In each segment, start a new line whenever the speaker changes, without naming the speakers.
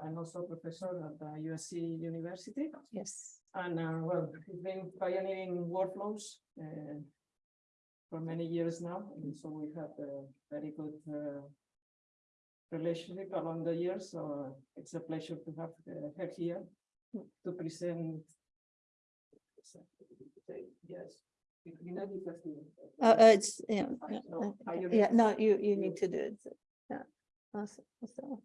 and also professor at the USC University.
Yes.
And uh, well, he's been pioneering workflows uh, for many years now, and so we have a very good uh, relationship along the years. So uh, it's a pleasure to have uh, her here to present. Yes.
Uh, it's, yeah,
I
yeah, no, you, you need to do it. Yeah. Also, also.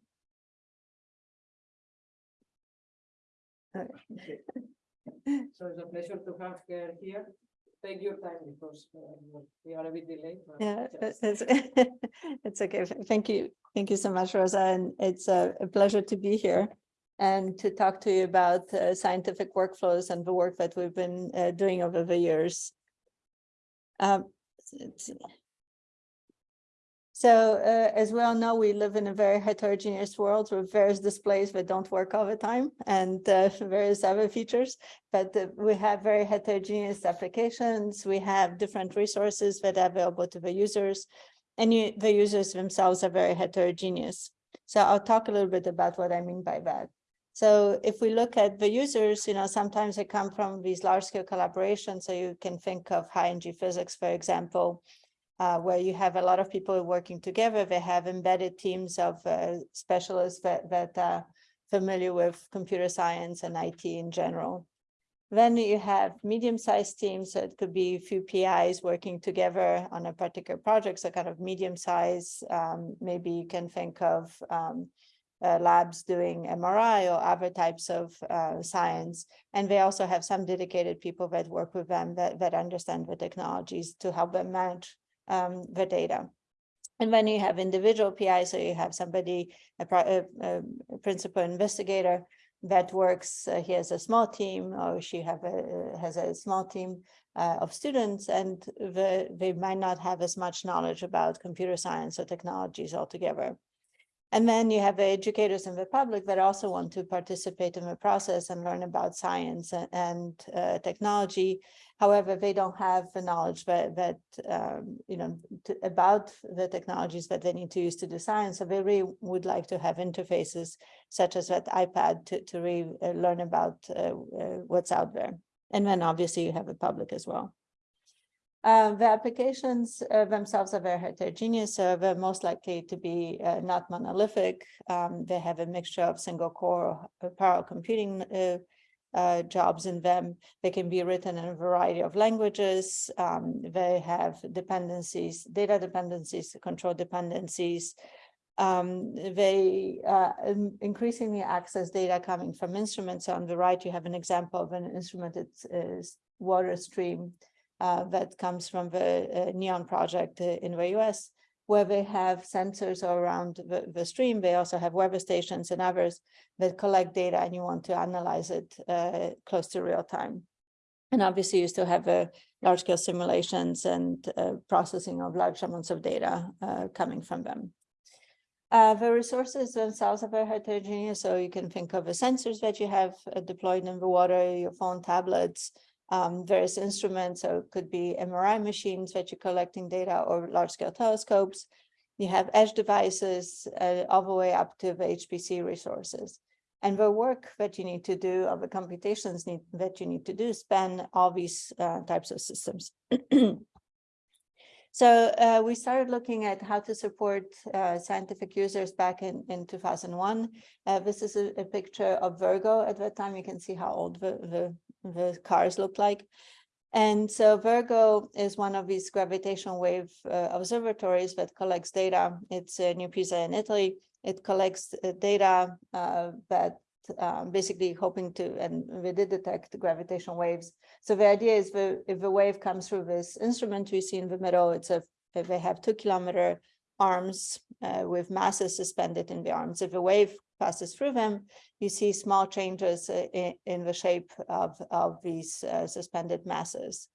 So it's a pleasure to have her here. Take your time because uh, we are a bit delayed.
Yeah,
just-
it's, it's okay. Thank you. Thank you so much, Rosa. And it's a a pleasure to be here and to talk to you about uh, scientific workflows and the work that we've been uh, doing over the years. Um. So uh, as we all know, we live in a very heterogeneous world with various displays that don't work all the time and uh, various other features. But uh, we have very heterogeneous applications. We have different resources that are available to the users. And you, the users themselves are very heterogeneous. So I'll talk a little bit about what I mean by that. So if we look at the users, you know, sometimes they come from these large scale collaborations. So you can think of high energy physics, for example, uh, where you have a lot of people working together. They have embedded teams of uh, specialists that, that are familiar with computer science and IT in general. Then you have medium-sized teams, so it could be a few PIs working together on a particular project, so kind of medium-sized, Um, maybe you can think of um, uh, labs doing MRI or other types of uh, science. And they also have some dedicated people that work with them that, that understand the technologies to help them manage um, the data. And then you have individual PI, so you have somebody, a, a, a principal investigator that works, uh, he has a small team or she have a, has a small team uh, of students and the, they might not have as much knowledge about computer science or technologies altogether. And then you have the educators in the public that also want to participate in the process and learn about science and, and uh, technology. However, they don't have the knowledge that, that um, you know, about the technologies that they need to use to do science. So they really would like to have interfaces such as that iPad to, to really uh, learn about uh, uh, what's out there. And then obviously you have the public as well. Uh, the applications uh, themselves are very heterogeneous, so they're most likely to be uh, not monolithic. Um, they have a mixture of single core parallel computing uh, uh, jobs in them. They can be written in a variety of languages. Um, they have dependencies, data dependencies, control dependencies. Um, they uh, increasingly access data coming from instruments. So On the right, you have an example of an instrument. It's water stream uh, that comes from the uh, NEON project uh, in the US, where they have sensors around the, the stream. They also have weather stations and others that collect data and you want to analyze it uh, close to real time. And obviously you still have uh, large scale simulations and uh, processing of large amounts of data uh, coming from them. Uh, the resources themselves are very heterogeneous, so you can think of the sensors that you have uh, deployed in the water, your phone tablets, um, various instruments, so it could be MRI machines that you're collecting data or large scale telescopes. You have edge devices uh, all the way up to the HPC resources. And the work that you need to do, or the computations need, that you need to do span all these uh, types of systems. So uh, we started looking at how to support uh, scientific users back in, in 2001. Uh, this is a, a picture of Virgo. At that time, you can see how old the, the, the cars look like. And so Virgo is one of these gravitational wave uh, observatories that collects data. It's uh, New Pisa in Italy. It collects uh, data uh, that um, basically hoping to, and we did detect gravitational waves. So the idea is if the wave comes through this instrument we see in the middle, it's a, if they have two kilometer arms uh, with masses suspended in the arms. If a wave passes through them, you see small changes uh, in, in the shape of, of these uh, suspended masses.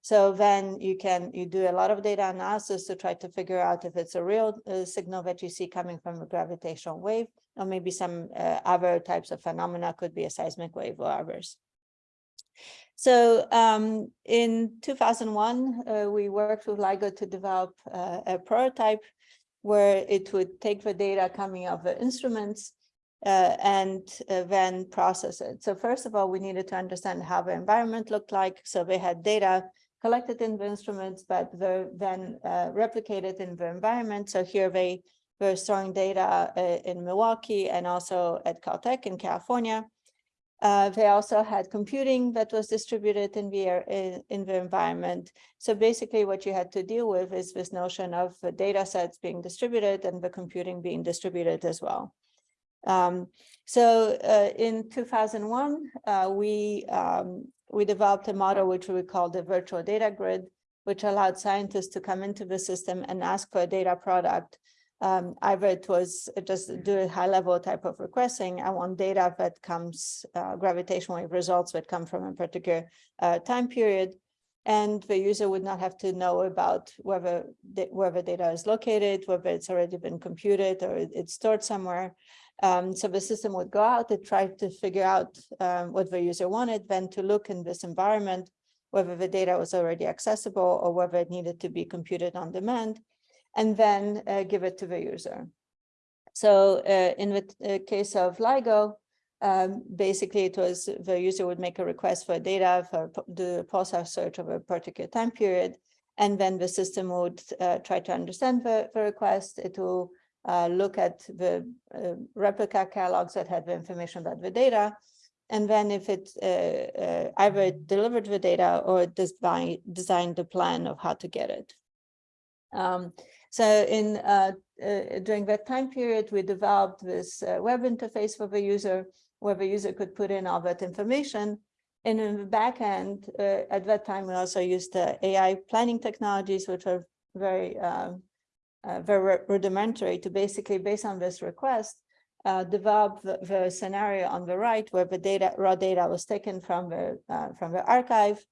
So then you can, you do a lot of data analysis to try to figure out if it's a real uh, signal that you see coming from a gravitational wave, or maybe some uh, other types of phenomena could be a seismic wave or others. So um, in 2001, uh, we worked with LIGO to develop uh, a prototype where it would take the data coming of the instruments uh, and uh, then process it. So first of all, we needed to understand how the environment looked like. So they had data collected in the instruments, but then uh, replicated in the environment. So here they were storing data uh, in Milwaukee and also at Caltech in California. Uh, they also had computing that was distributed in the, in, in the environment. So basically what you had to deal with is this notion of data sets being distributed and the computing being distributed as well. Um, so uh, in 2001, uh, we, um, we developed a model which we call the virtual data grid, which allowed scientists to come into the system and ask for a data product um, either it was just do a high level type of requesting. I want data that comes uh, gravitational wave results that come from a particular uh, time period. And the user would not have to know about whether the, where the data is located, whether it's already been computed or it's stored somewhere. Um, so the system would go out to try to figure out um, what the user wanted, then to look in this environment, whether the data was already accessible or whether it needed to be computed on demand and then uh, give it to the user. So uh, in the uh, case of LIGO, um, basically it was the user would make a request for data for the pulsar search of a particular time period. And then the system would uh, try to understand the, the request. It will uh, look at the uh, replica catalogs that had the information about the data. And then if it uh, uh, either delivered the data or design, designed the plan of how to get it. Um, so in uh, uh, during that time period, we developed this uh, web interface for the user, where the user could put in all that information. And in the back end, uh, at that time, we also used uh, AI planning technologies, which are very um, uh, very rudimentary to basically, based on this request, uh, develop the, the scenario on the right where the data, raw data was taken from the uh, from the archive.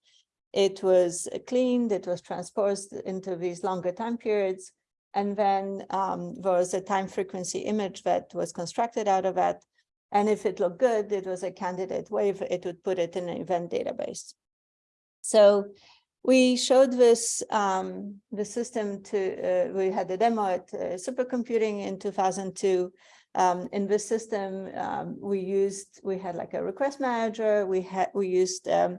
It was cleaned, it was transposed into these longer time periods. And then um, there was a time frequency image that was constructed out of that. And if it looked good, it was a candidate wave, it would put it in an event database. So we showed this um, the system to, uh, we had a demo at uh, supercomputing in 2002. Um, in this system, um, we used, we had like a request manager, we had, we used um,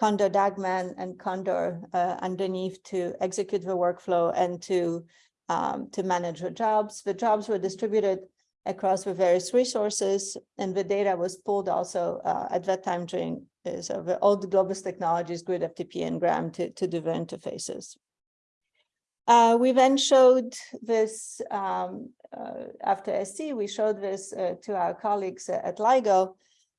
Condor DAGMan and Condor uh, underneath to execute the workflow and to um, to manage the jobs. The jobs were distributed across the various resources and the data was pulled also uh, at that time during uh, so the old Globus Technologies, Grid FTP and Gram to, to do the interfaces. Uh, we then showed this um, uh, after SC, we showed this uh, to our colleagues at LIGO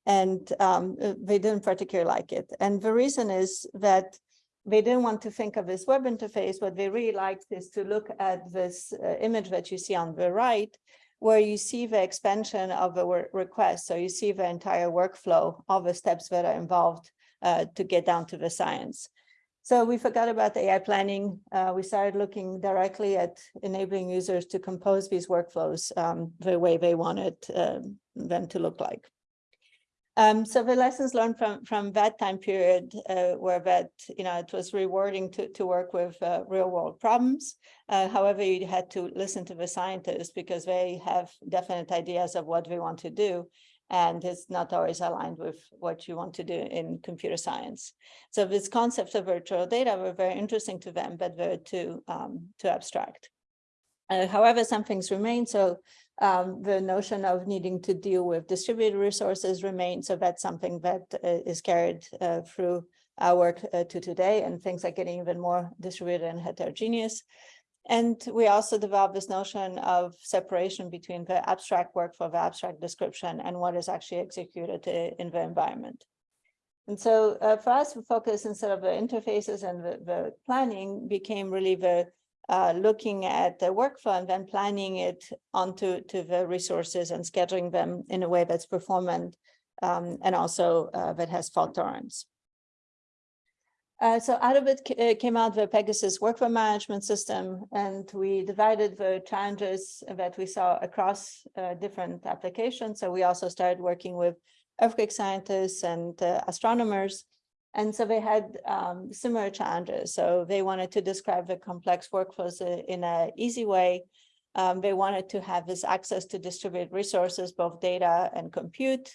and um, uh, they didn't particularly like it. And the reason is that they didn't want to think of this web interface. What they really liked is to look at this uh, image that you see on the right, where you see the expansion of the request. So you see the entire workflow, all the steps that are involved uh, to get down to the science. So we forgot about AI planning. Uh, we started looking directly at enabling users to compose these workflows um, the way they wanted um, them to look like. Um, so the lessons learned from from that time period uh, were that you know it was rewarding to to work with uh, real world problems. Uh, however, you had to listen to the scientists because they have definite ideas of what they want to do, and it's not always aligned with what you want to do in computer science. So this concept of virtual data were very interesting to them, but very too um, too abstract. Uh, however, some things remain. So um, the notion of needing to deal with distributed resources remains. So that's something that uh, is carried uh, through our work uh, to today, and things are getting even more distributed and heterogeneous. And we also developed this notion of separation between the abstract work for the abstract description and what is actually executed uh, in the environment. And so uh, for us, the focus instead of the interfaces and the, the planning became really the uh, looking at the workflow and then planning it onto to the resources and scheduling them in a way that's performant um, and also uh, that has fault tolerance. Uh, so out of it uh, came out the Pegasus workflow management system, and we divided the challenges that we saw across uh, different applications. So we also started working with earthquake scientists and uh, astronomers and so they had um, similar challenges. So they wanted to describe the complex workflows in an easy way. Um, they wanted to have this access to distributed resources, both data and compute.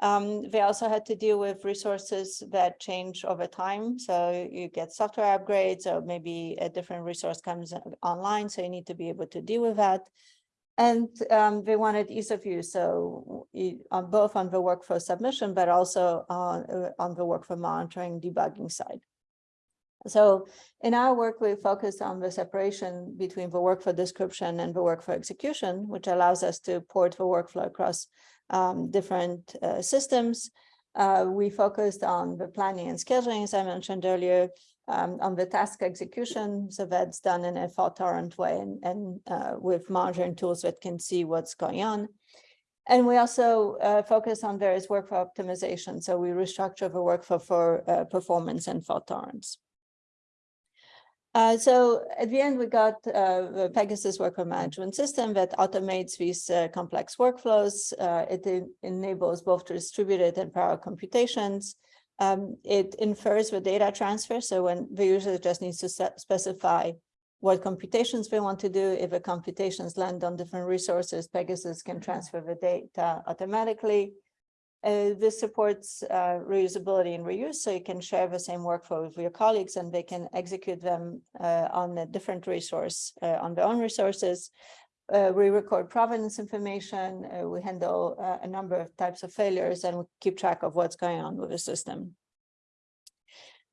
Um, they also had to deal with resources that change over time. So you get software upgrades or maybe a different resource comes online. So you need to be able to deal with that. And um, they wanted ease of use. So on both on the workflow submission, but also on, uh, on the workflow monitoring debugging side. So in our work, we focus on the separation between the workflow description and the workflow execution, which allows us to port the workflow across um, different uh, systems. Uh, we focused on the planning and scheduling, as I mentioned earlier, um, on the task execution. So that's done in a fault tolerant way and, and uh, with monitoring tools that can see what's going on. And we also uh, focus on various workflow optimization. So we restructure the workflow for uh, performance and fault tolerance. Uh, so at the end, we got uh, the Pegasus workflow management system that automates these uh, complex workflows. Uh, it en enables both distributed and parallel computations. Um, it infers the data transfer. So when the user just needs to specify what computations they want to do, if the computations land on different resources, Pegasus can transfer the data automatically. Uh, this supports uh, reusability and reuse, so you can share the same workflow with your colleagues and they can execute them uh, on a different resource, uh, on their own resources. Uh, we record provenance information, uh, we handle a number of types of failures and we keep track of what's going on with the system.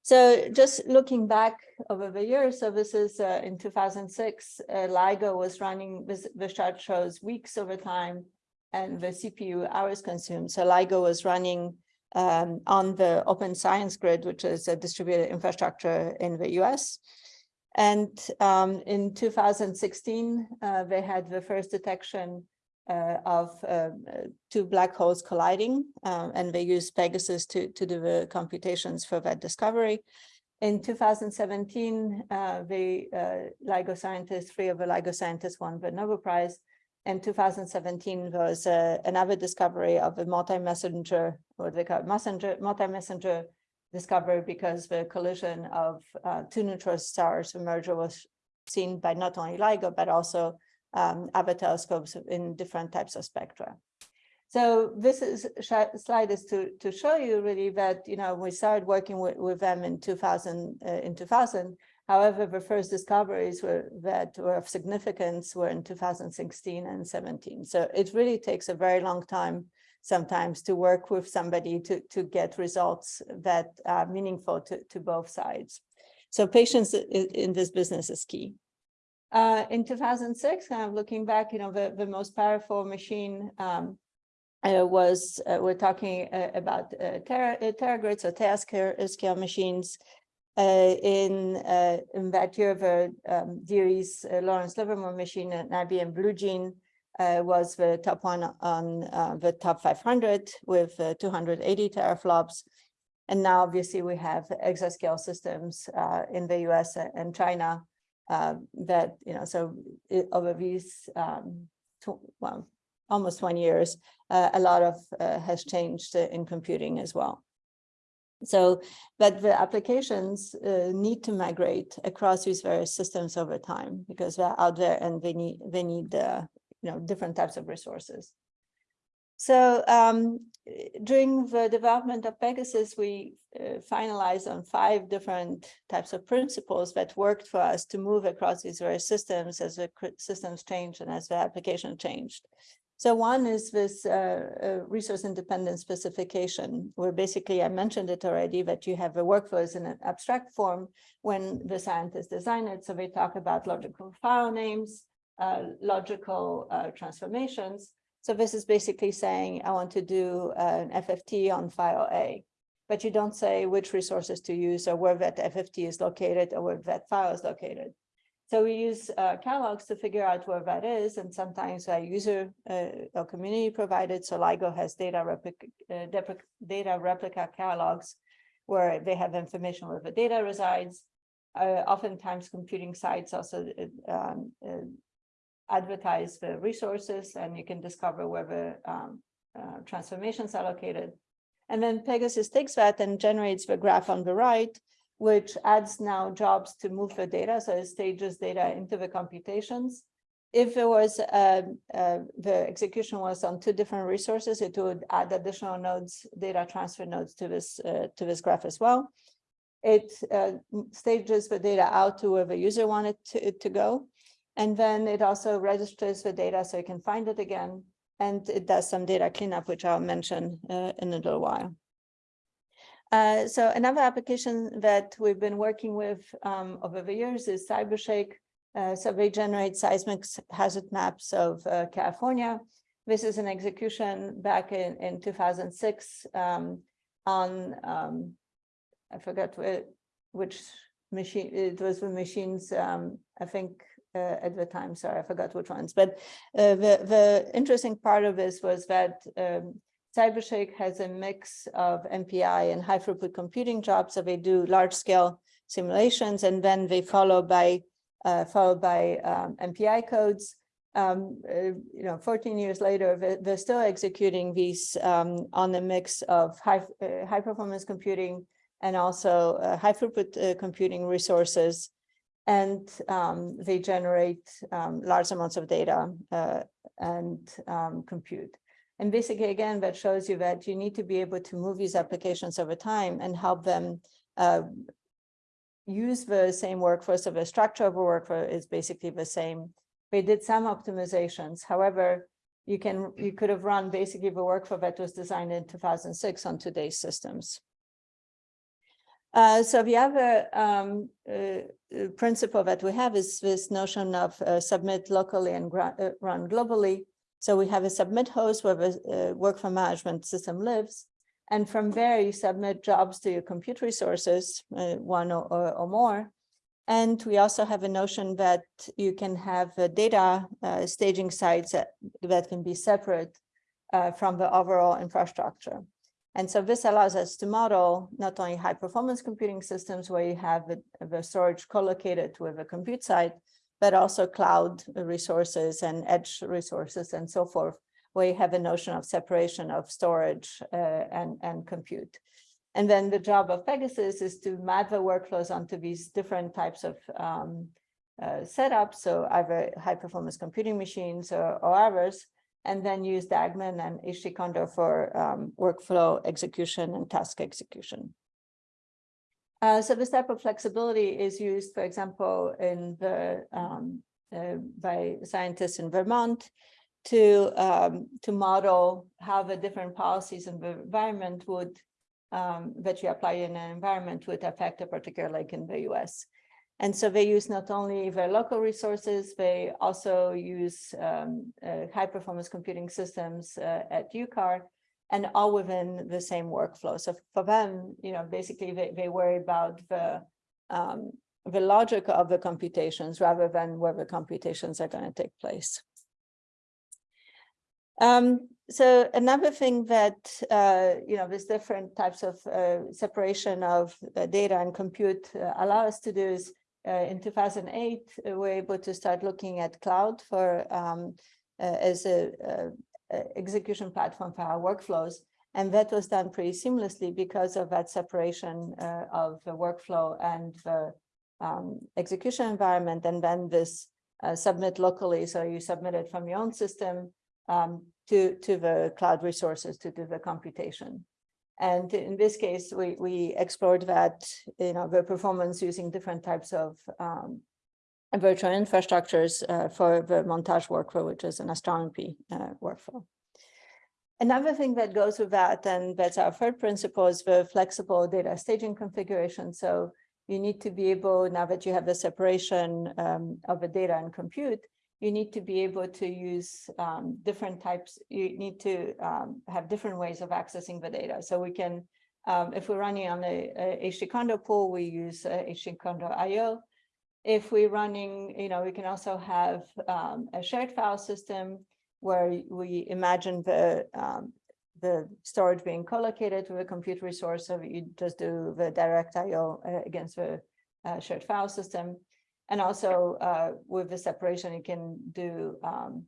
So just looking back over the years, so this is in 2006, LIGO was running, this chart shows weeks over time, and the CPU hours consumed. So LIGO was running um, on the Open Science Grid, which is a distributed infrastructure in the US. And um, in 2016, uh, they had the first detection uh, of uh, two black holes colliding, um, and they used Pegasus to, to do the computations for that discovery. In 2017, uh, the uh, LIGO scientists, three of the LIGO scientists won the Nobel Prize in 2017 was uh, another discovery of a multi-messenger, what they call messenger, multi-messenger discovery because the collision of uh, two neutron stars merger was seen by not only LIGO, but also um, other telescopes in different types of spectra. So this is slide is to to show you really that you know we started working with, with them in 2000 uh, in 2000 However, the first discoveries were that were of significance were in 2016 and 17. So it really takes a very long time sometimes to work with somebody to, to get results that are meaningful to, to both sides. So patience in this business is key. Uh, in 2006, kind of looking back, you know, the, the most powerful machine um, uh, was, uh, we're talking uh, about uh, tera, uh, teragrids or scale machines in, in that year, the um, DOE's Lawrence Livermore machine and IBM Blue Gene uh, was the top one on uh, the top 500 with uh, 280 teraflops. And now obviously we have exascale systems in the US and China that, you know, so it, over these, um, well, almost 20 years, a lot of has changed in computing as well. So, but the applications uh, need to migrate across these various systems over time because they're out there and they need they need uh, you know different types of resources. So um, during the development of Pegasus, we uh, finalized on five different types of principles that worked for us to move across these various systems as the systems changed and as the application changed. So one is this uh, uh, resource independent specification, where basically I mentioned it already that you have a workflows in an abstract form when the scientists design it. So they talk about logical file names, uh, logical uh, transformations. So this is basically saying I want to do an FFT on file A, but you don't say which resources to use or where that FFT is located or where that file is located. So we use uh, catalogs to figure out where that is, and sometimes a user uh, or community provided. So LIGO has data replica, uh, data replica catalogs where they have information where the data resides. Uh, oftentimes, computing sites also uh, um, uh, advertise the resources, and you can discover where the um, transformations are located. And then Pegasus takes that and generates the graph on the right which adds now jobs to move the data. So it stages data into the computations. if it was, uh, uh, the execution was on two different resources, it would add additional nodes, data transfer nodes to this, uh, to this graph as well. It uh, stages the data out to where the user wanted to, to go. And then it also registers the data so you can find it again. And it does some data cleanup, which I'll mention uh, in a little while. Uh, so another application that we've been working with um, over the years is CyberShake. Uh, so they generate seismic hazard maps of uh, California. This is an execution back in, in 2006 um, on, um, I forgot which machine, it was the machines, um, I think uh, at the time, sorry, I forgot which ones. But uh, the, the interesting part of this was that um, CyberShake has a mix of MPI and high throughput computing jobs. So they do large scale simulations and then they follow by uh, followed by um, MPI codes. Um, uh, you know, 14 years later, they're, they're still executing these um, on a mix of high uh, high performance computing and also uh, high throughput uh, computing resources. And um, they generate um, large amounts of data uh, and um, compute. And basically, again, that shows you that you need to be able to move these applications over time and help them uh, use the same workforce. So the structure of a workforce is basically the same. We did some optimizations. However, you can you could have run basically the workflow that was designed in 2006 on today's systems. Uh, so the other um, uh, uh, principle that we have is this notion of uh, submit locally and uh, run globally. So we have a submit host where the uh, workflow management system lives. And from there, you submit jobs to your compute resources, one or, or, or more. And we also have a notion that you can have data staging sites that, that can be separate from the overall infrastructure. And so this allows us to model not only high performance computing systems where you have the, storage co-located with a compute site, but also cloud resources and edge resources and so forth, where you have a notion of separation of storage uh, and, and compute. And then the job of Pegasus is to map the workflows onto these different types of um, uh, setups, so either high performance computing machines or, or others, and then use DAGMan and HTCondor for um, workflow execution and task execution. Uh, so this type of flexibility is used, for example, in the um, uh, by scientists in Vermont to um, to model how the different policies in the environment would um, that you apply in an environment would affect a particular lake in the US. And so they use not only their local resources, they also use um, uh, high performance computing systems uh, at UCAR and all within the same workflow. So for them, you know, basically they, they worry about the um, the logic of the computations rather than where the computations are going to take place. Um, so another thing that, uh, you know, there's different types of uh, separation of uh, data and compute uh, allow us to do is in 2008, uh, we're able to start looking at cloud for um, uh, as a, a, a execution platform for our workflows. And that was done pretty seamlessly because of that separation uh, of the workflow and the um, execution environment. And then this uh, submit locally. So you submit it from your own system um, to, to the cloud resources to do the computation. And in this case, we, we explored that, you know, the performance using different types of um, virtual infrastructures uh, for the montage workflow, which is an astronomy uh, workflow. Another thing that goes with that, and that's our third principle, is the flexible data staging configuration. So you need to be able, now that you have the separation um, of the data and compute, you need to be able to use um, different types, you need to um, have different ways of accessing the data. So we can, um, if we're running on a, a pool, we use uh, HT IO. If we're running, you know, we can also have um, a shared file system where we imagine the um, the storage being co-located with a compute resource, so you just do the direct IO uh, against the uh, shared file system. And also uh, with the separation, you can do um,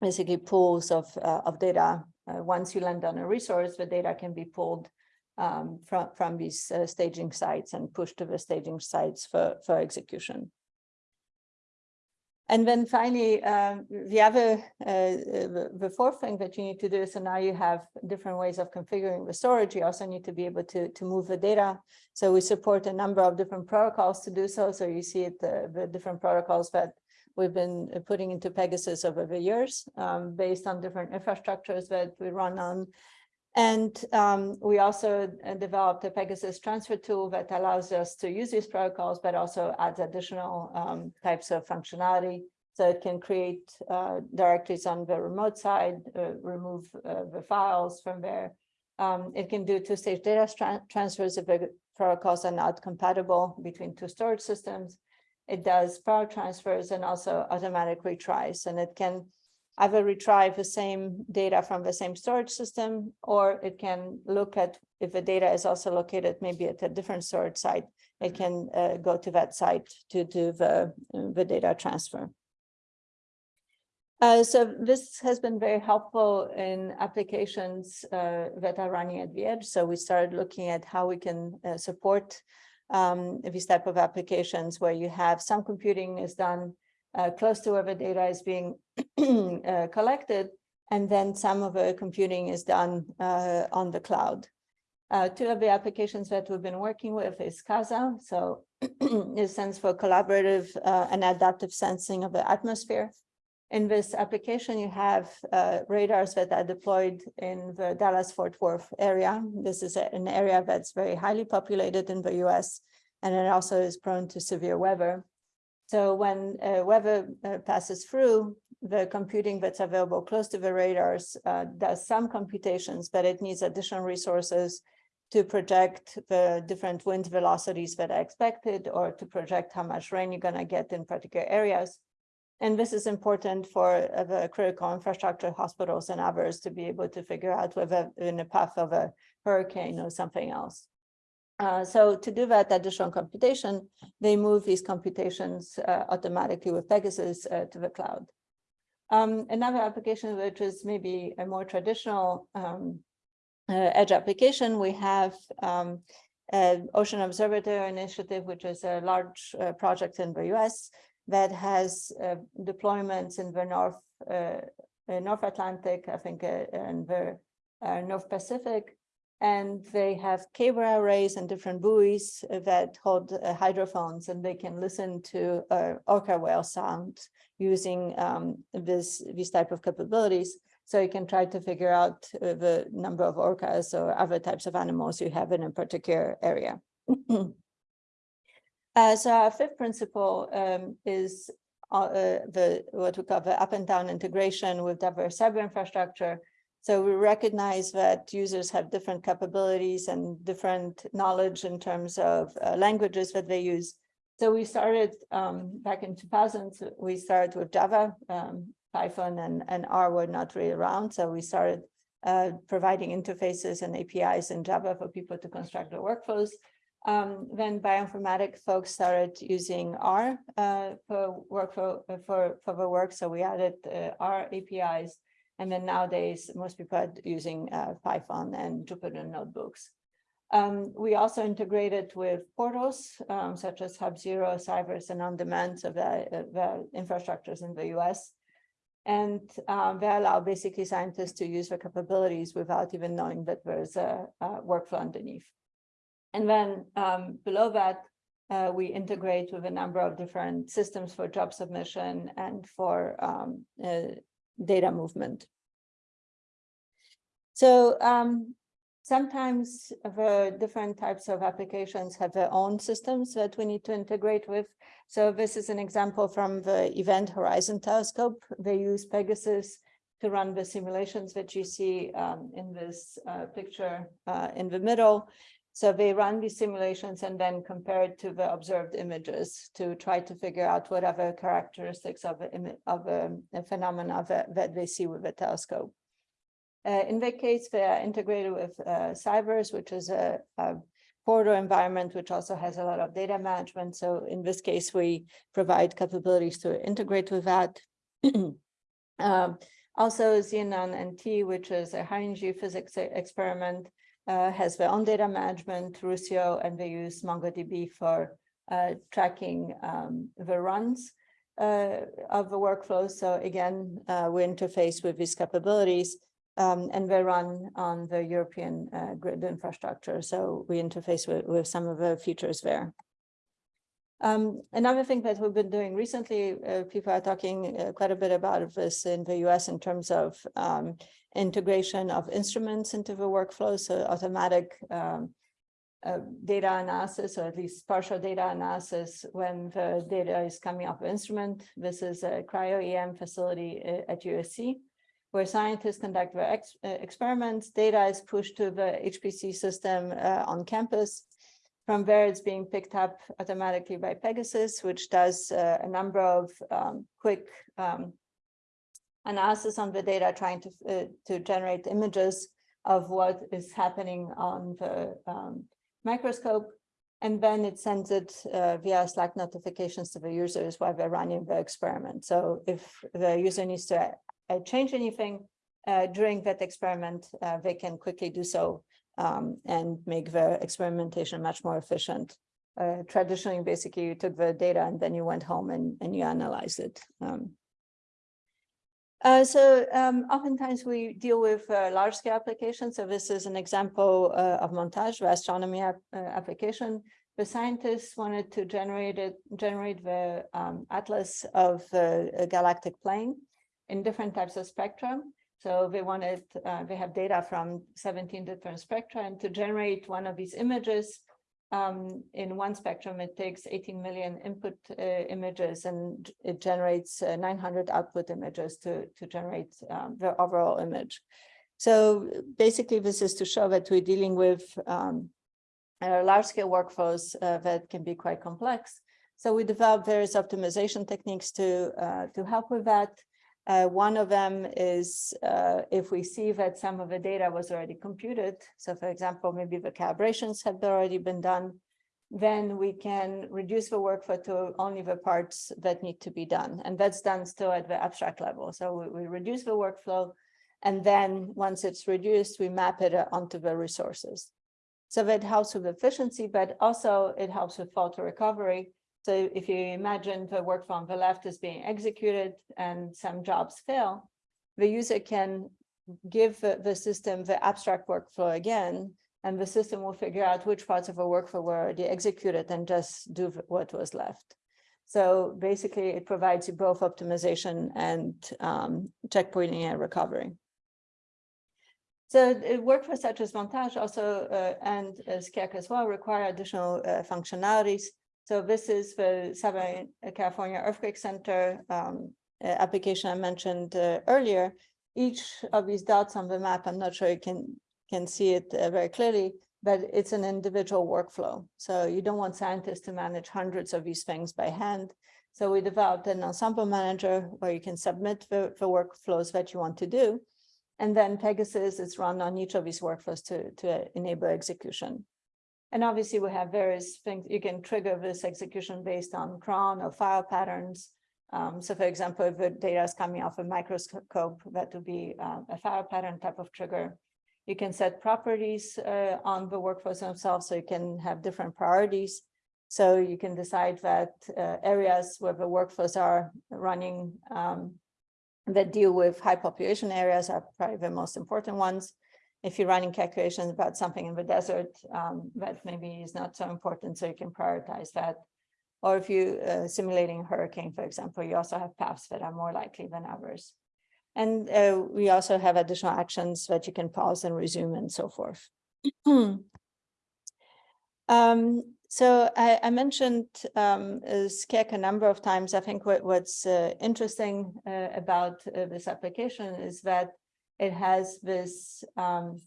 basically pools of, uh, of data. Uh, once you land on a resource, the data can be pulled um, from, from these uh, staging sites and pushed to the staging sites for, for execution. And then finally, um, the other, uh, uh, the, fourth thing that you need to do, so now you have different ways of configuring the storage. You also need to be able to, to move the data. So we support a number of different protocols to do so. So you see it, the, the different protocols that we've been uh, putting into Pegasus over the years, um, based on different infrastructures that we run on. And um, we also uh, developed a Pegasus transfer tool that allows us to use these protocols, but also adds additional um, types of functionality. So it can create uh, directories on the remote side, uh, remove uh, the files from there. Um, it can do two-stage data tra transfers if the protocols are not compatible between two storage systems. It does power transfers and also automatic retries, and it can either retrieve the same data from the same storage system, or it can look at if the data is also located maybe at a different storage site, it can uh, go to that site to do the, the data transfer. Uh, so this has been very helpful in applications uh, that are running at the edge. So we started looking at how we can uh, support um, these type of applications where you have some computing is done uh, close to where the data is being uh, collected, and then some of the computing is done uh, on the cloud. Uh, two of the applications that we've been working with is CASA, so it stands for Collaborative uh, and Adaptive Sensing of the Atmosphere. In this application, you have uh, radars that are deployed in the Dallas-Fort Worth area. This is an area that's very highly populated in the US, and it also is prone to severe weather. So when uh, weather uh, passes through, the computing that's available close to the radars uh, does some computations, but it needs additional resources to project the different wind velocities that are expected or to project how much rain you're going to get in particular areas. And this is important for uh, the critical infrastructure, hospitals and others to be able to figure out whether in the path of a hurricane or something else. Uh, so to do that additional computation, they move these computations uh, automatically with Pegasus uh, to the cloud. Um, another application, which is maybe a more traditional um, uh, edge application, we have um, Ocean Observatory Initiative, which is a large uh, project in the US that has deployments in the North, North Atlantic, I think, and the North Pacific, and they have cable arrays and different buoys that hold uh, hydrophones and they can listen to uh, orca whale sound using um, this these type of capabilities. So you can try to figure out uh, the number of orcas or other types of animals you have in a particular area. uh, so our fifth principle um, is uh, the what we call the up and down integration with diverse cyber infrastructure so we recognize that users have different capabilities and different knowledge in terms of uh, languages that they use. So we started um, back in 2000, we started with Java, um, Python and, and R were not really around. So we started uh, providing interfaces and APIs in Java for people to construct their workflows. Um, then bioinformatics folks started using R uh, for workflow for, for the work. So we added uh, R APIs and then nowadays, most people are using uh, Python and Jupyter notebooks. Um, we also integrated with portals um, such as HubZero, Cyverse, and On-Demand, so the, the infrastructures in the US. And um, they allow basically scientists to use the capabilities without even knowing that there's a, a workflow underneath. And then um, below that, uh, we integrate with a number of different systems for job submission and for um, uh, data movement. So um, sometimes the different types of applications have their own systems that we need to integrate with. So this is an example from the Event Horizon Telescope. They use Pegasus to run the simulations that you see um, in this uh, picture uh, in the middle. So they run these simulations and then compare it to the observed images to try to figure out what other characteristics of, a, of a, a phenomena that, that, they see with the telescope. Uh, in that case, they are integrated with uh, Cyverse, which is a, a portal environment, which also has a lot of data management. So in this case, we provide capabilities to integrate with that. um, also, XENONnT, which is a high energy physics experiment, has their own data management, Rucio, and they use MongoDB for uh, tracking um, the runs. uh, of the workflow. So again, uh, we interface with these capabilities um, and they run on the European uh, grid infrastructure. So we interface with, with some of the features there. Um, another thing that we've been doing recently, uh, people are talking uh, quite a bit about this in the US in terms of um, integration of instruments into the workflow. So automatic um, uh, data analysis, or at least partial data analysis when the data is coming off instrument. This is a cryo-EM facility uh, at USC where scientists conduct their ex uh, experiments. Data is pushed to the HPC system uh, on campus. From there, it's being picked up automatically by Pegasus, which does uh, a number of um, quick um, analysis on the data, trying to, uh, to generate images of what is happening on the um, microscope. And then it sends it uh, via Slack notifications to the users while they're running the experiment. So if the user needs to uh, change anything uh, during that experiment, uh, they can quickly do so um, and make the experimentation much more efficient. Uh, traditionally, basically, you took the data and then you went home and, and you analyzed it. Um, uh, so um, oftentimes we deal with uh, large scale applications. So this is an example uh, of montage, the astronomy ap uh, application. The scientists wanted to generate it, generate the um, atlas of a galactic plane in different types of spectrum. So they wanted, uh, they have data from 17 different spectra and to generate one of these images um, in one spectrum, it takes 18 million input uh, images and it generates uh, 900 output images to, to generate um, the overall image. So basically, this is to show that we're dealing with um, uh, large scale workflows uh, that can be quite complex. So we developed various optimization techniques to, uh, to help with that. Uh, one of them is uh, if we see that some of the data was already computed. So for example, maybe the calibrations have already been done, then we can reduce the workflow to only the parts that need to be done. And that's done still at the abstract level. So we, we reduce the workflow. And then once it's reduced, we map it uh, onto the resources. So that helps with efficiency, but also it helps with fault recovery so if you imagine the work from the left is being executed and some jobs fail, the user can give the, the system the abstract workflow again, and the system will figure out which parts of a workflow were already executed and just do what was left. So basically, it provides you both optimization and um, checkpointing and recovery. So workflows such as montage also uh, and uh, SCEC as well require additional uh, functionalities. So this is the Southern California Earthquake Center um, application I mentioned uh, earlier. Each of these dots on the map, I'm not sure you can, can see it uh, very clearly, but it's an individual workflow. So you don't want scientists to manage hundreds of these things by hand. So we developed an ensemble manager where you can submit the, the workflows that you want to do. And then Pegasus is run on each of these workflows to, to enable execution. And obviously we have various things, you can trigger this execution based on cron or file patterns. Um, so for example, if the data is coming off a microscope, that would be uh, a file pattern type of trigger. You can set properties uh, on the workflows themselves, so you can have different priorities. So you can decide that uh, areas where the workflows are running um, that deal with high population areas are probably the most important ones if you're running calculations about something in the desert, um, that maybe is not so important, so you can prioritize that. Or if you uh, simulating a hurricane, for example, you also have paths that are more likely than others. And uh, we also have additional actions that you can pause and resume and so forth. um, so I, I mentioned um, SCEC a number of times. I think what, what's uh, interesting uh, about uh, this application is that it has this um,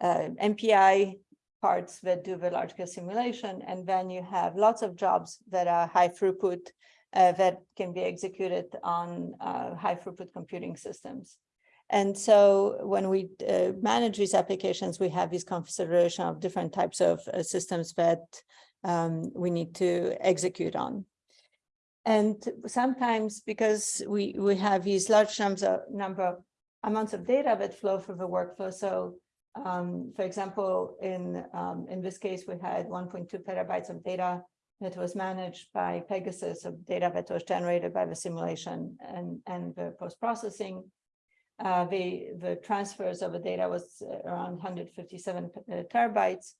uh, MPI parts that do the large scale simulation, and then you have lots of jobs that are high throughput uh, that can be executed on uh, high throughput computing systems. And so when we uh, manage these applications, we have this consideration of different types of uh, systems that um, we need to execute on. And sometimes because we, we have these large numbers of, number of amounts of data that flow through the workflow. So um, for example, in, um, in this case, we had 1.2 petabytes of data that was managed by Pegasus of data that was generated by the simulation and, and the post-processing. Uh, the, the transfers of the data was around 157 uh, terabytes.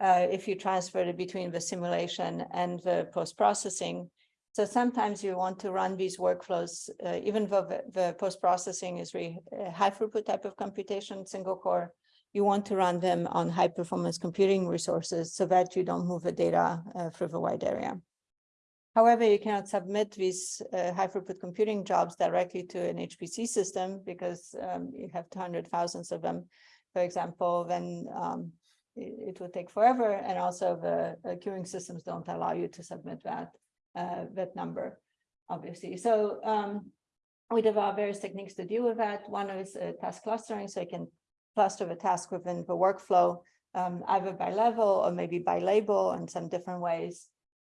Uh, if you transferred it between the simulation and the post-processing. So sometimes you want to run these workflows, uh, even though the, the post-processing is really a high throughput type of computation, single core, you want to run them on high performance computing resources so that you don't move the data uh, through the wide area. However, you cannot submit these uh, high throughput computing jobs directly to an HPC system because um, you have 200 thousands of them. For example, then um, it, it would take forever. And also the uh, queuing systems don't allow you to submit that, uh, that number, obviously. So um, we develop various techniques to deal with that. One is uh, task clustering, so you can cluster the task within the workflow, um, either by level or maybe by label in some different ways.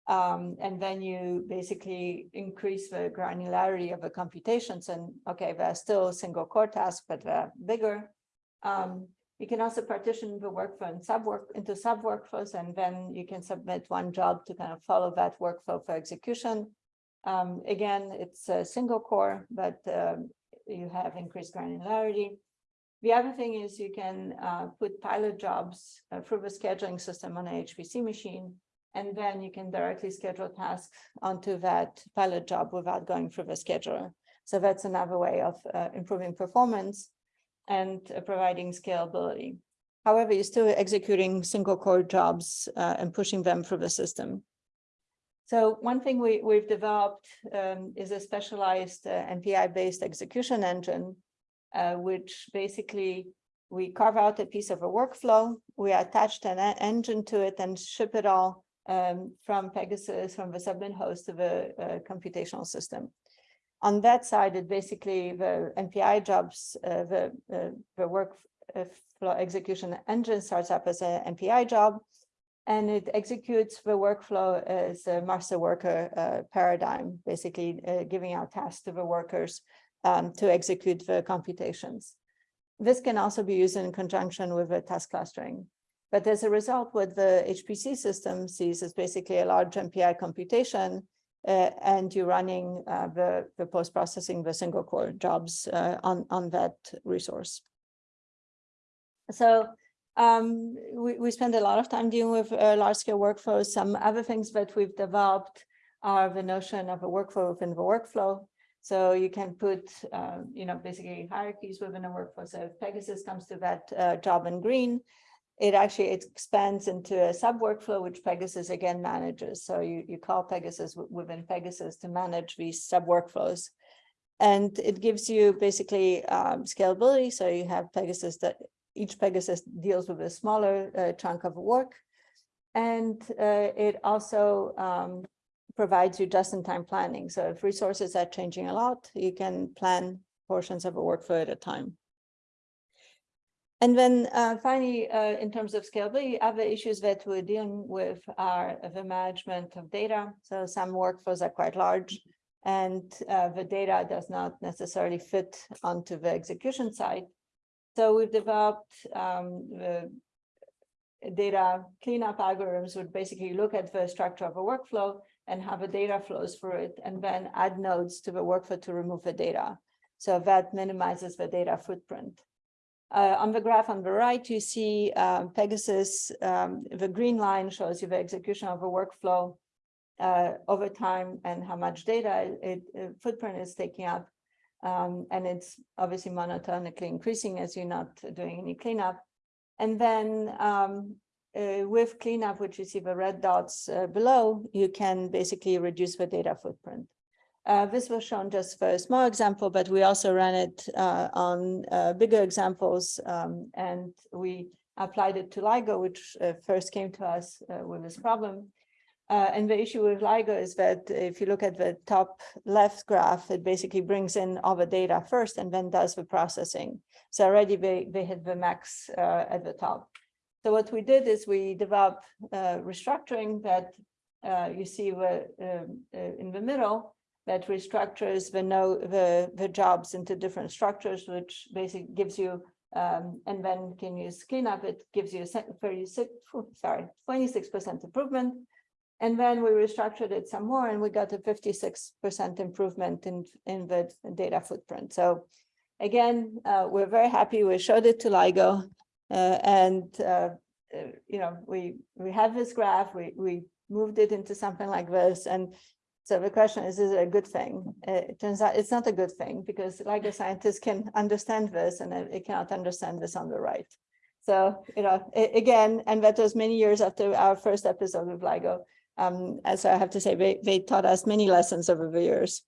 Um, and then you basically increase the granularity of the computations and okay, they're still single core tasks, but they're bigger. Um, you can also partition the workflow and sub work into sub workflows, and then you can submit one job to kind of follow that workflow for execution. Um, again, it's a single core, but um, you have increased granularity. The other thing is you can uh, put pilot jobs uh, through the scheduling system on a HPC machine, and then you can directly schedule tasks onto that pilot job without going through the scheduler. So that's another way of uh, improving performance and uh, providing scalability. However, you're still executing single core jobs uh, and pushing them through the system. So one thing we, we've developed um, is a specialized uh, MPI-based execution engine, uh, which basically we carve out a piece of a workflow, we attach an engine to it and ship it all um, from Pegasus, from the submit host to the uh, computational system. On that side, it basically the MPI jobs, uh, the, uh, the workflow execution engine starts up as an MPI job, and it executes the workflow as a master worker uh, paradigm, basically uh, giving out tasks to the workers um, to execute the computations. This can also be used in conjunction with the task clustering. But as a result, what the HPC system sees is basically a large MPI computation, uh, and you're running uh, the, the post-processing, the single core jobs uh, on, on that resource. So um, we, we spend a lot of time dealing with uh, large scale workflows. Some other things that we've developed are the notion of a workflow within the workflow. So you can put, uh, you know, basically hierarchies within a workflow. So if Pegasus comes to that job in green, it actually expands into a sub workflow, which Pegasus again manages. So you, you call Pegasus within Pegasus to manage these sub workflows. And it gives you basically um, scalability. So you have Pegasus that each Pegasus deals with a smaller uh, chunk of work. And uh, it also um, provides you just-in-time planning. So if resources are changing a lot, you can plan portions of a workflow at a time. And then uh, finally, uh, in terms of scalability, other issues that we're dealing with are the management of data. So some workflows are quite large and uh, the data does not necessarily fit onto the execution side. So we've developed um, the data cleanup algorithms would basically look at the structure of a workflow and have the data flows through it and then add nodes to the workflow to remove the data. So that minimizes the data footprint. Uh, on the graph on the right, you see uh, Pegasus, um, the green line shows you the execution of a workflow uh, over time and how much data it, it footprint is taking up. Um, and it's obviously monotonically increasing as you're not doing any cleanup. And then um, uh, with cleanup, which you see the red dots uh, below, you can basically reduce the data footprint. Uh, this was shown just for a small example, but we also ran it uh, on uh, bigger examples, um, and we applied it to LIGO, which uh, first came to us uh, with this problem. Uh, and the issue with LIGO is that if you look at the top left graph, it basically brings in all the data first and then does the processing. So already they, they hit the max at the top. So what we did is we developed restructuring that you see um, in the middle, that restructures the no the the jobs into different structures, which basically gives you um, and then can you use cleanup. It gives you 36 sorry 26 percent improvement. And then we restructured it some more and we got a fifty-six percent improvement in, in the data footprint. So again, uh, we're very happy. We showed it to LIGO. Uh, and, uh, uh, you know, we, we have this graph, we, we moved it into something like this. And so the question is, is it a good thing? It turns out it's not a good thing because LIGO scientists can understand this and it cannot understand this on the right. So, you know, again, and that was many years after our first episode with LIGO. Um, and so I have to say, they, they taught us many lessons over the years.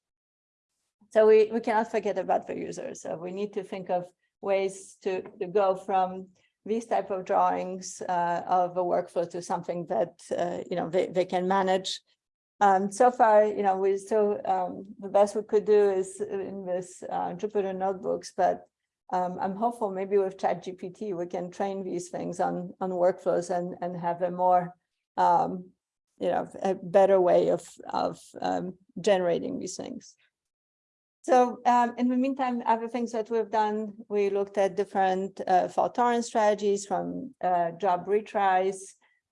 So we, we cannot forget about the users. So we need to think of ways to, to go from these type of drawings uh, of a workflow to something that, uh, you know, they, they can manage. Um, so far, you know, we still, um, the best we could do is in this uh, Jupyter notebooks, but um, I'm hopeful maybe with ChatGPT, we can train these things on, on workflows and, and have a more, um, you know, a better way of, of um, generating these things. So um, in the meantime, other things that we've done, we looked at different uh, fault tolerance strategies from uh, job retries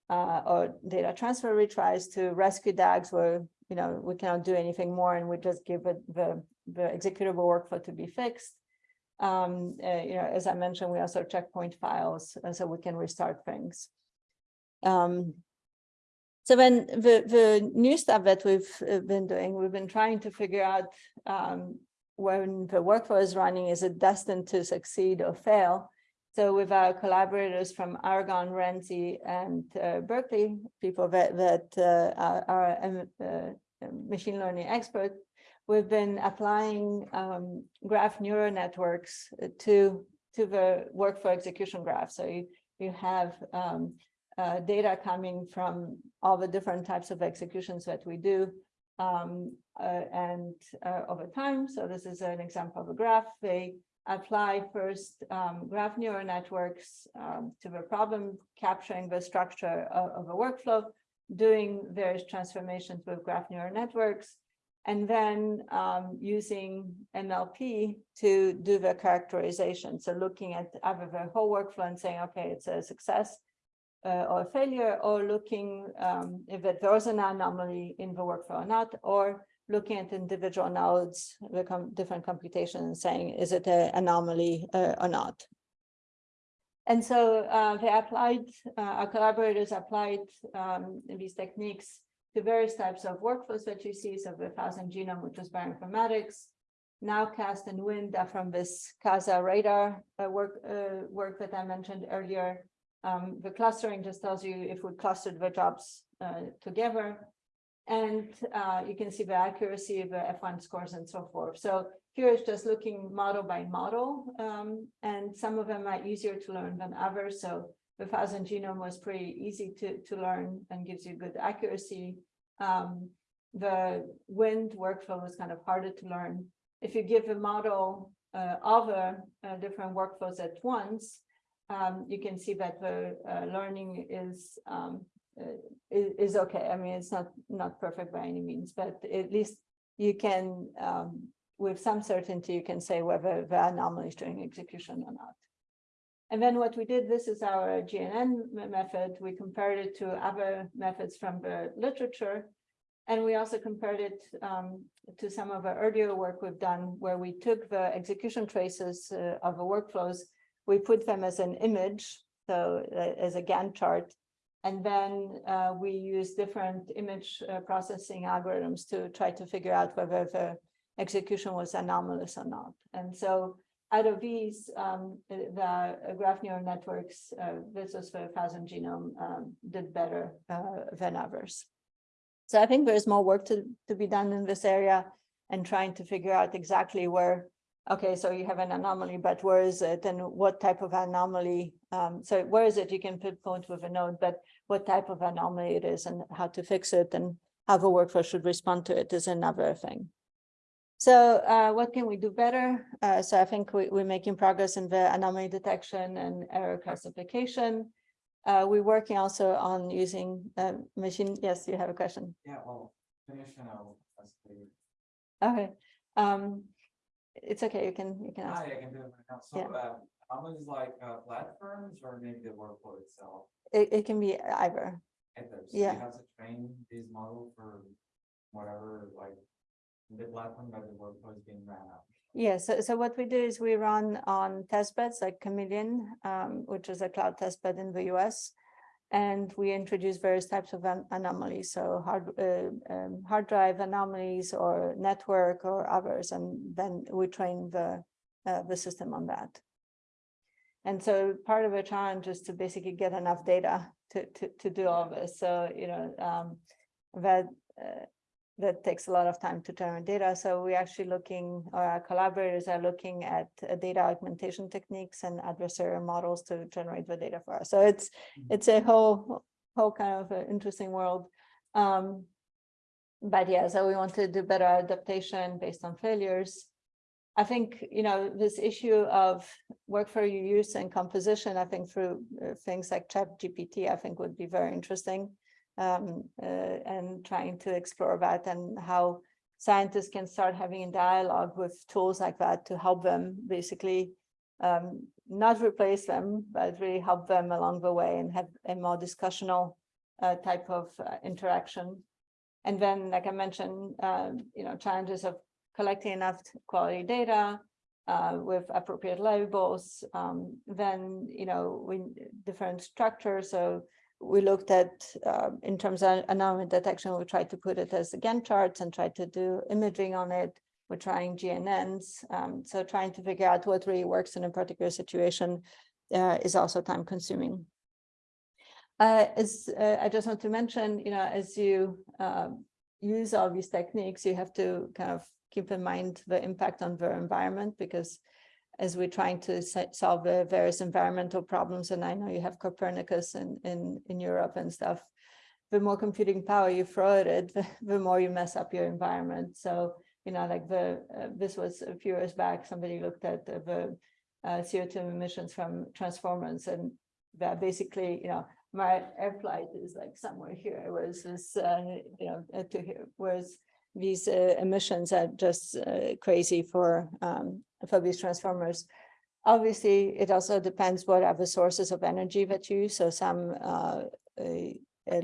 uh, or data transfer retries to rescue DAGs where, you know, we cannot do anything more and we just give it the, the executable workflow to be fixed. Um, uh, you know, as I mentioned, we also checkpoint files uh, so we can restart things. Um, so then the, the new stuff that we've uh, been doing, we've been trying to figure out um, when the workflow is running, is it destined to succeed or fail? So with our collaborators from Argonne, RENCI, and uh, Berkeley, people that, that uh, are, are um, uh, machine learning experts, we've been applying um, graph neural networks to, to the workflow execution graph. So you, you have um, uh, data coming from all the different types of executions that we do um, uh, and uh, over time. So this is an example of a graph. They apply first um, graph neural networks um, to the problem, capturing the structure of, of a workflow, doing various transformations with graph neural networks, and then um, using NLP to do the characterization. So looking at either the whole workflow and saying, okay, it's a success, uh, or a failure or looking um, if there was an anomaly in the workflow or not, or looking at individual nodes, different computations saying, is it an anomaly uh, or not? And so uh, they applied, uh, our collaborators applied um, these techniques to various types of workflows that you see. So the thousand genome, which was bioinformatics, Nowcast and Wind are from this CASA radar uh, work, uh, work that I mentioned earlier. Um, the clustering just tells you if we clustered the jobs uh, together. And uh, you can see the accuracy of the F1 scores and so forth. So here is just looking model by model. Um, and some of them are easier to learn than others. So the thousand genome was pretty easy to, to learn and gives you good accuracy. Um, the wind workflow was kind of harder to learn. If you give a model uh, other uh, different workflows at once, um, you can see that the uh, learning is, um, is, is okay. I mean, it's not not perfect by any means, but at least you can, um, with some certainty, you can say whether the anomaly is during execution or not. And then what we did, this is our GNN method. We compared it to other methods from the literature. And we also compared it um, to some of the earlier work we've done where we took the execution traces uh, of the workflows we put them as an image, so uh, as a Gantt chart. And then uh, we use different image uh, processing algorithms to try to figure out whether the execution was anomalous or not. And so out of these, um, the graph neural networks uh, versus the thousand genome um, did better uh, than others. So I think there's more work to, to be done in this area and trying to figure out exactly where okay, so you have an anomaly, but where is it and what type of anomaly? Um, so where is it? You can pinpoint with a node, but what type of anomaly it is and how to fix it and how the workflow should respond to it is another thing. So uh, what can we do better? Uh, so I think we, we're making progress in the anomaly detection and error classification. Uh, we're working also on using uh, machine. Yes, you have a question.
Yeah, well, finish and I'll. ask you.
Okay. Um, it's okay. You can you can ask.
Hi, I can do it right now. So,
Yeah.
How much like, uh, platforms or maybe the workflow itself?
It, it can be either.
Either, so
Yeah.
you have to train this model for whatever, like, the platform that the workflow is being ran on.
Yeah, so, so what we do is we run on testbeds like Chameleon, um, which is a cloud testbed in the US. And we introduce various types of an- anomalies, so hard, uh, um, hard drive anomalies or network or others, and then we train the, uh, the system on that. And so part of the challenge is to basically get enough data to, to, to do all this. So, you know, um, that, uh, that takes a lot of time to turn data. So we're actually looking, or our collaborators are looking at uh, data augmentation techniques and adversarial models to generate the data for us. So it's, it's a whole, whole kind of interesting world. Um, but yeah, so we want to do better adaptation based on failures. I think, you know, this issue of workflow use and composition, I think through uh, things like chat GPT, I think would be very interesting. Um, uh, and trying to explore that and how scientists can start having a dialogue with tools like that to help them basically um, not replace them, but really help them along the way and have a more discussional uh, type of uh, interaction. And then, like I mentioned, um, you know, challenges of collecting enough quality data uh, with appropriate labels. Um, then, you know, we different structures. So we looked at uh, in terms of anomaly detection, we tried to put it as Gantt charts and tried to do imaging on it. We're trying GNNs. Um, so trying to figure out what really works in a particular situation uh, is also time consuming. Uh, as uh, I just want to mention, you know, as you um, use all these techniques, you have to kind of keep in mind the impact on the environment because as we're trying to solve the various environmental problems, and I know you have Copernicus in, in, in Europe and stuff, the more computing power you throw at it, the, more you mess up your environment. So, you know, like the, uh, this was a few years back, somebody looked at the, uh, CO2 emissions from transformers and that basically, you know, my air flight is like somewhere here, whereas this, uh, you know, to here, whereas these uh, emissions are just uh, crazy for um, for these transformers. Obviously, it also depends what are the sources of energy that you use. So some uh, uh,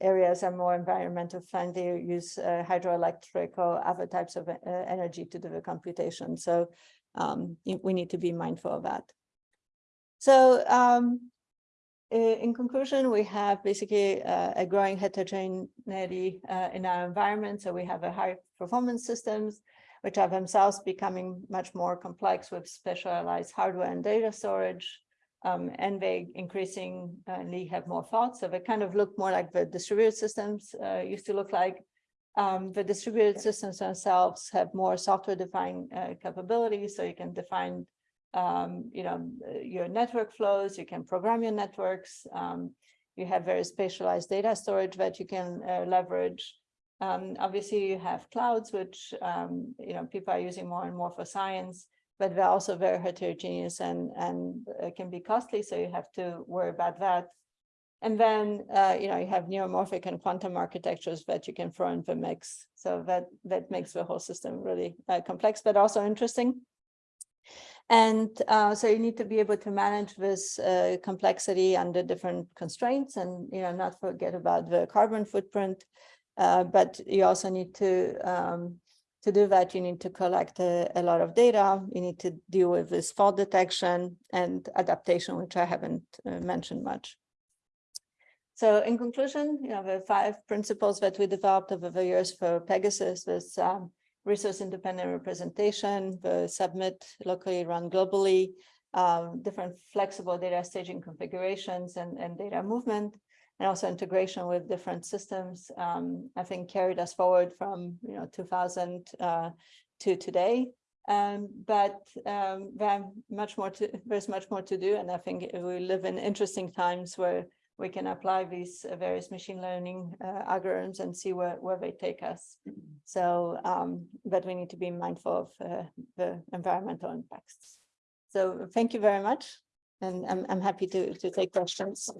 areas are more environmental friendly, use uh, hydroelectric or other types of uh, energy to do the computation. So um, we need to be mindful of that. So um, in conclusion, we have basically uh, a growing heterogeneity uh, in our environment. So we have a high performance systems, which are themselves becoming much more complex with specialized hardware and data storage. Um, and they increasingly have more thoughts. So they kind of look more like the distributed systems uh, used to look like. Um, the distributed systems themselves have more software-defined uh, capabilities, so you can define um, you know, your network flows, you can program your networks, um, you have very specialized data storage that you can uh, leverage. Um, obviously, you have clouds, which, um, you know, people are using more and more for science, but they're also very heterogeneous and, and uh, can be costly, so you have to worry about that. And then, uh, you know, you have neuromorphic and quantum architectures that you can throw in the mix. So that, that makes the whole system really uh, complex, but also interesting. And uh, so you need to be able to manage this uh, complexity under different constraints and, you know, not forget about the carbon footprint. Uh, but you also need to, um, to do that, you need to collect a, a, lot of data. You need to deal with this fault detection and adaptation, which I haven't uh, mentioned much. So in conclusion, you know, the five principles that we developed over the years for Pegasus was um, resource independent representation, the submit locally run globally, um, different flexible data staging configurations and, and data movement, and also integration with different systems, um, I think carried us forward from, you know, 2000 uh, to today. Um, but um, much more to, there's much more to do. And I think we live in interesting times where we can apply these uh, various machine learning uh, algorithms and see where, where they take us. So, um, but we need to be mindful of uh, the environmental impacts. So thank you very much. And I'm, I'm happy to, to take questions.